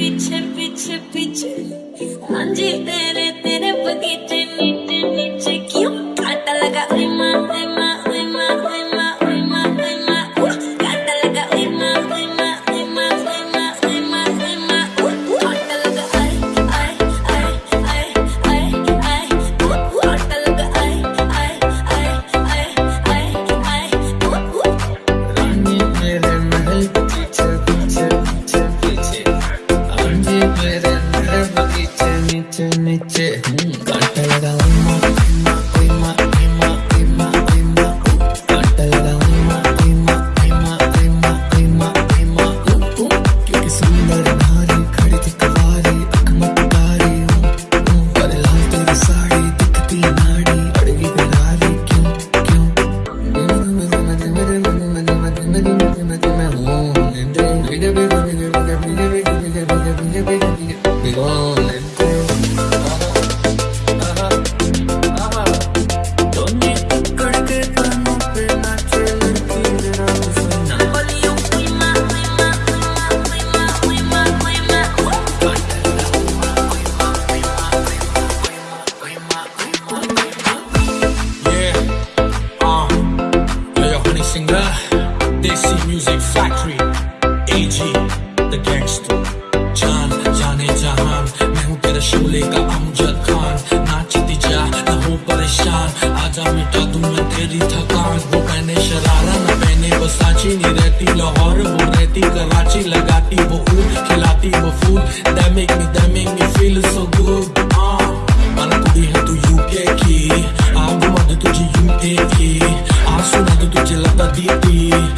पीछे पीछे पीछे हाँ जी तेरे तेरे Te lo honey singer, Desi Music Factory, AG, जान जाने जहान मैं हूँ तेरा शोले का अमजद खान। नाचती जा ना हो परेशान। आजा मिटा दूँ मैं तेरी थकान। वो पहने शरारा ना पहने वो सांची नहीं रहती लाहौर। वो रहती कराची लगाती वो ऊट खिलाती वो फूल। That make me that make me feel so good. uh, माना कुड़ी है तू यूके की। आ घुमा तुझे यूके की। sudah tutup celah tadi